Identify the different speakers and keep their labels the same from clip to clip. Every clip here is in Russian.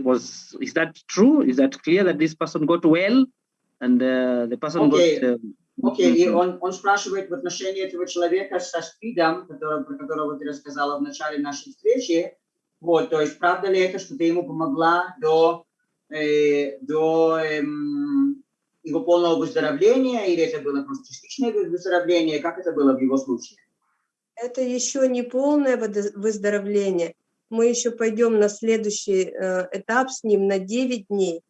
Speaker 1: was is that true? Is that clear that this person got well and uh, the person
Speaker 2: Okay.
Speaker 1: got? Uh,
Speaker 2: Окей, и
Speaker 1: мгм.
Speaker 2: он, он спрашивает в отношении этого человека со СПИДом, которого, про которого ты рассказала в начале нашей встречи. Вот, то есть правда ли это, что ты ему помогла до, э, до эм, его полного выздоровления, или это было просто частичное вы- выздоровление? Как это было в его случае?
Speaker 3: Это еще не полное выздоровление. Мы еще пойдем на следующий э, этап с ним на 9 дней.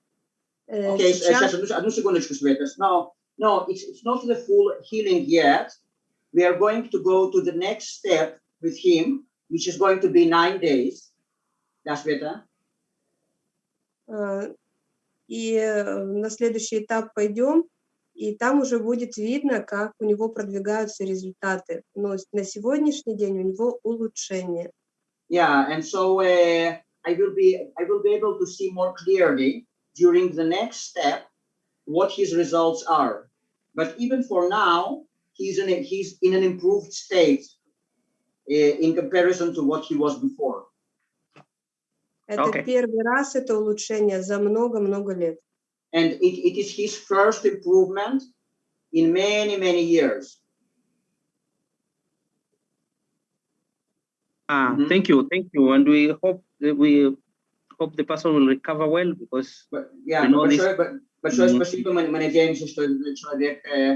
Speaker 3: Э,
Speaker 2: Окей,
Speaker 3: сейчас-
Speaker 2: сейчас, одну, секундочку, Света. No, no, it's, it's not the full healing yet. We are going to go to the next step with him, which is going to be nine days. Да, Света?
Speaker 3: э, и э, на следующий этап пойдем, и там уже будет видно, как у него продвигаются результаты. Но на сегодняшний день у него улучшение.
Speaker 2: Yeah, and so uh, I will be I will be able to see more clearly during the next step what his results are. But even for now, he's in a, he's in an improved state uh, in comparison to what he was before.
Speaker 3: Это
Speaker 1: Окей.
Speaker 3: первый раз это улучшение за много-много лет.
Speaker 2: And it, it is his first improvement in many, many years.
Speaker 1: Ah,
Speaker 2: mm -hmm.
Speaker 1: thank you, thank you, and we hope we hope the person will recover well because
Speaker 2: but, yeah,
Speaker 1: we know but this.
Speaker 2: Sure, but, but
Speaker 1: sure,
Speaker 2: mm -hmm. especially when, when James is trying to try to uh,